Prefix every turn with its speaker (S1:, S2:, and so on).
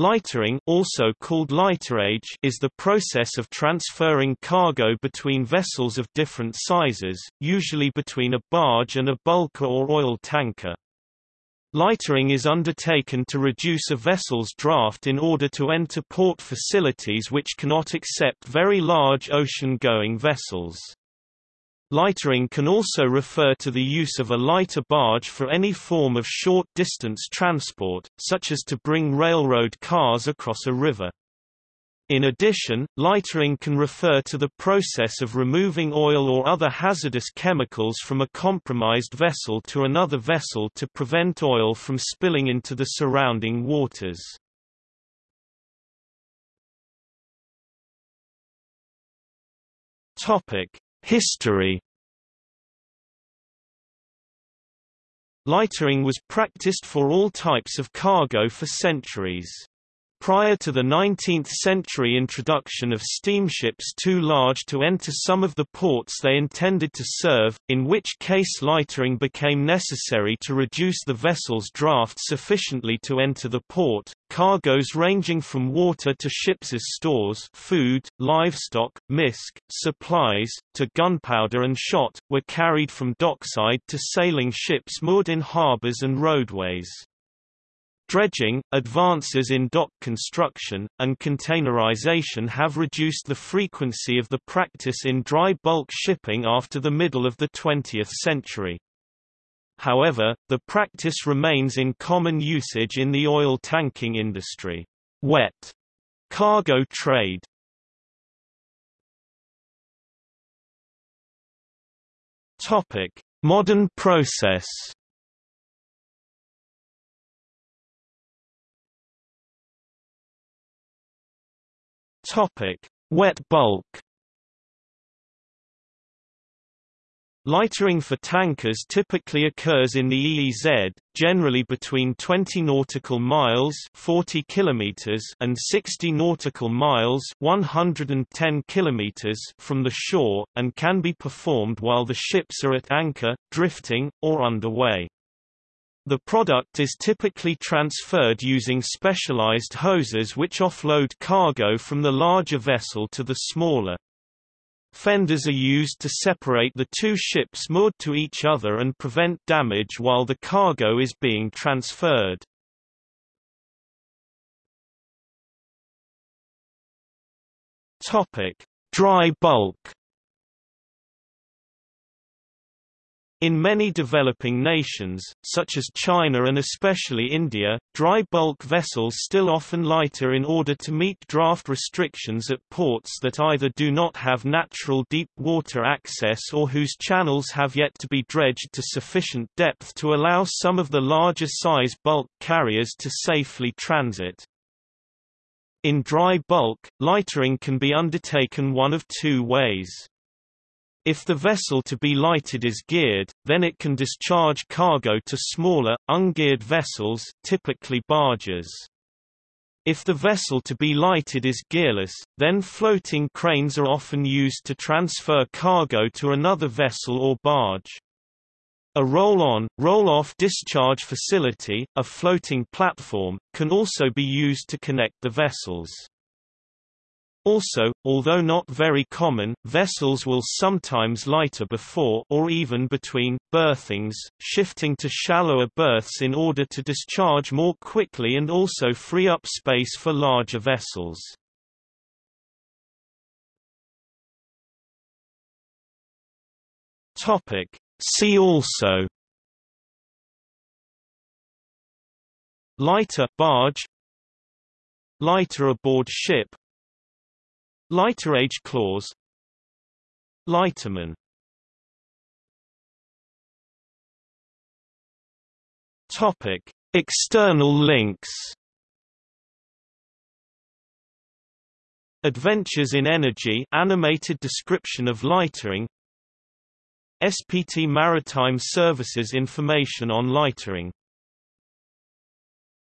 S1: Lightering also called lighterage is the process of transferring cargo between vessels of different sizes, usually between a barge and a bulker or oil tanker. Lightering is undertaken to reduce a vessel's draft in order to enter port facilities which cannot accept very large ocean-going vessels. Lightering can also refer to the use of a lighter barge for any form of short-distance transport, such as to bring railroad cars across a river. In addition, lightering can refer to the process of removing oil or other hazardous chemicals from a compromised vessel to another vessel to prevent oil from spilling into the surrounding waters. Topic: History Lightering was practiced for all types of cargo for centuries. Prior to the 19th-century introduction of steamships too large to enter some of the ports they intended to serve, in which case lightering became necessary to reduce the vessel's draft sufficiently to enter the port, cargoes ranging from water to ships' stores food, livestock, misk, supplies, to gunpowder and shot, were carried from dockside to sailing ships moored in harbors and roadways. Dredging, advances in dock construction, and containerization have reduced the frequency of the practice in dry bulk shipping after the middle of the 20th century. However, the practice remains in common usage in the oil tanking industry. Wet cargo trade Modern process Topic: Wet bulk. Lightering for tankers typically occurs in the EEZ, generally between 20 nautical miles 40 kilometers and 60 nautical miles 110 kilometers from the shore, and can be performed while the ships are at anchor, drifting, or underway. The product is typically transferred using specialized hoses which offload cargo from the larger vessel to the smaller. Fenders are used to separate the two ships moored to each other and prevent damage while the cargo is being transferred. Dry bulk In many developing nations, such as China and especially India, dry bulk vessels still often lighter in order to meet draft restrictions at ports that either do not have natural deep water access or whose channels have yet to be dredged to sufficient depth to allow some of the larger size bulk carriers to safely transit. In dry bulk, lightering can be undertaken one of two ways. If the vessel to be lighted is geared, then it can discharge cargo to smaller, ungeared vessels typically barges. If the vessel to be lighted is gearless, then floating cranes are often used to transfer cargo to another vessel or barge. A roll-on, roll-off discharge facility, a floating platform, can also be used to connect the vessels. Also, although not very common, vessels will sometimes lighter before or even between berthings, shifting to shallower berths in order to discharge more quickly and also free up space for larger vessels. Topic: See also Lighter barge Lighter aboard ship Lighterage clause Lighterman Topic: External links. Adventures in Energy animated description of lightering. SPT Maritime Services information on lightering